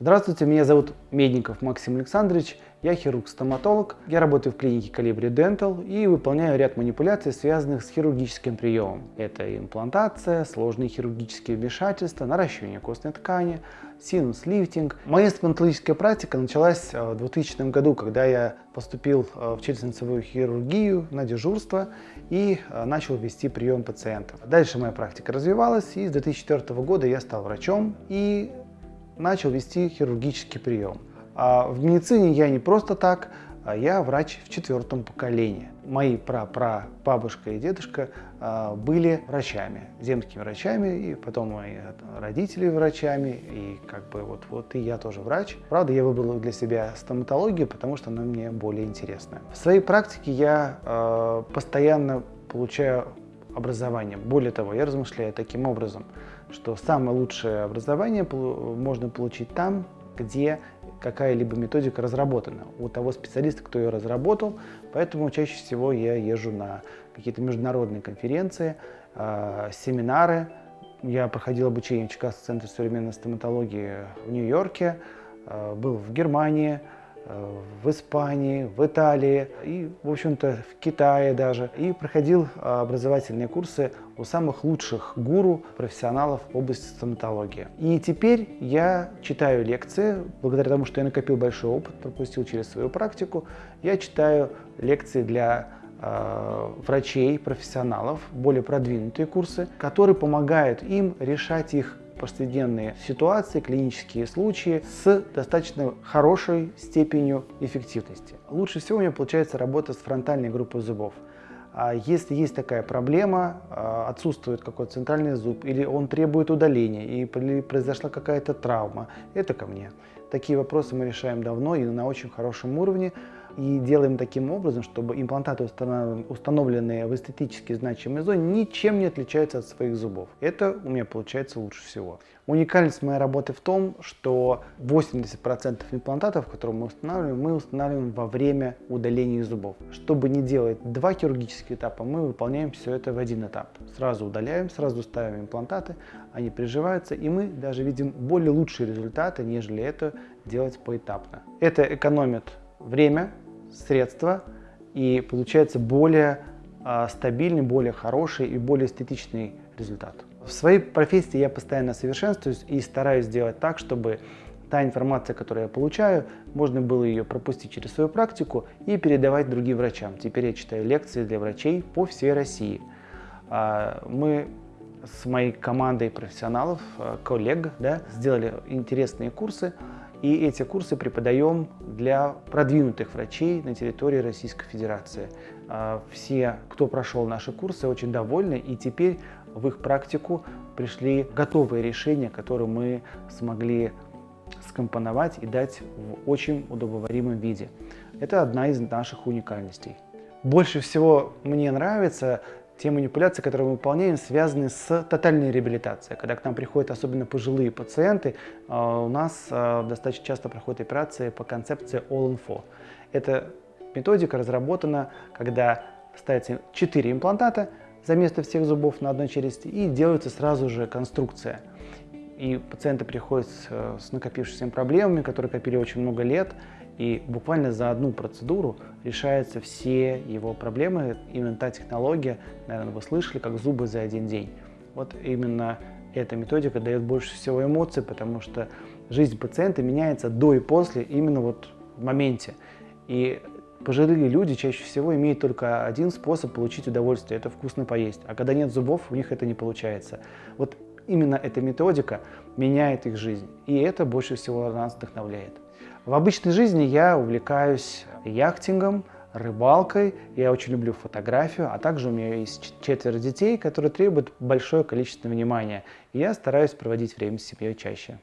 Здравствуйте, меня зовут Медников Максим Александрович, я хирург-стоматолог. Я работаю в клинике Calibri Dental и выполняю ряд манипуляций, связанных с хирургическим приемом. Это имплантация, сложные хирургические вмешательства, наращивание костной ткани, синус-лифтинг. Моя стоматологическая практика началась в 2000 году, когда я поступил в челюстно-лицевую хирургию на дежурство и начал вести прием пациентов. Дальше моя практика развивалась, и с 2004 года я стал врачом и начал вести хирургический прием. А в медицине я не просто так, а я врач в четвертом поколении. Мои пра-пра-бабушка и дедушка а, были врачами, земскими врачами, и потом мои родители врачами, и как бы вот, вот и я тоже врач. Правда, я выбрал для себя стоматологию, потому что она мне более интересная. В своей практике я э, постоянно получаю образование. Более того, я размышляю таким образом, что самое лучшее образование можно получить там, где какая-либо методика разработана у того специалиста, кто ее разработал. Поэтому чаще всего я езжу на какие-то международные конференции, а, семинары. Я проходил обучение в Чикагском центре современной стоматологии в Нью-Йорке, а, был в Германии, в Испании, в Италии и, в общем-то, в Китае даже. И проходил а, образовательные курсы у самых лучших гуру, профессионалов в области стоматологии. И теперь я читаю лекции, благодаря тому, что я накопил большой опыт, пропустил через свою практику, я читаю лекции для а, врачей, профессионалов, более продвинутые курсы, которые помогают им решать их повседневные ситуации, клинические случаи с достаточно хорошей степенью эффективности. Лучше всего у меня получается работа с фронтальной группой зубов. А если есть такая проблема, а, отсутствует какой-то центральный зуб, или он требует удаления, и произошла какая-то травма, это ко мне. Такие вопросы мы решаем давно и на очень хорошем уровне и делаем таким образом, чтобы имплантаты, установленные в эстетически значимой зоне, ничем не отличаются от своих зубов. Это у меня получается лучше всего. Уникальность моей работы в том, что 80% имплантатов, которые мы устанавливаем, мы устанавливаем во время удаления зубов. Чтобы не делать два хирургических этапа, мы выполняем все это в один этап. Сразу удаляем, сразу ставим имплантаты, они приживаются, и мы даже видим более лучшие результаты, нежели это делать поэтапно. Это экономит время, средства и получается более а, стабильный, более хороший и более эстетичный результат. В своей профессии я постоянно совершенствуюсь и стараюсь сделать так, чтобы та информация, которую я получаю, можно было ее пропустить через свою практику и передавать другим врачам. Теперь я читаю лекции для врачей по всей России. А, мы с моей командой профессионалов, а, коллег, да, сделали интересные курсы, и эти курсы преподаем для продвинутых врачей на территории Российской Федерации. А, все, кто прошел наши курсы, очень довольны, и теперь в их практику пришли готовые решения, которые мы смогли скомпоновать и дать в очень удобоваримом виде. Это одна из наших уникальностей. Больше всего мне нравится те манипуляции, которые мы выполняем, связаны с тотальной реабилитацией. Когда к нам приходят особенно пожилые пациенты, а, у нас а, достаточно часто проходят операции по концепции All-in-4. Эта методика разработана, когда ставится 4 имплантата за место всех зубов на одной челюсти и делается сразу же конструкция. И пациенты приходят с, с накопившимися проблемами, которые копили очень много лет, и буквально за одну процедуру решаются все его проблемы. Именно та технология, наверное, вы слышали, как зубы за один день. Вот именно эта методика дает больше всего эмоций, потому что жизнь пациента меняется до и после, именно вот в моменте. И пожилые люди чаще всего имеют только один способ получить удовольствие – это вкусно поесть. А когда нет зубов, у них это не получается. Вот именно эта методика меняет их жизнь. И это больше всего нас вдохновляет. В обычной жизни я увлекаюсь яхтингом, рыбалкой, я очень люблю фотографию, а также у меня есть четверо детей, которые требуют большое количество внимания, и я стараюсь проводить время с семьей чаще.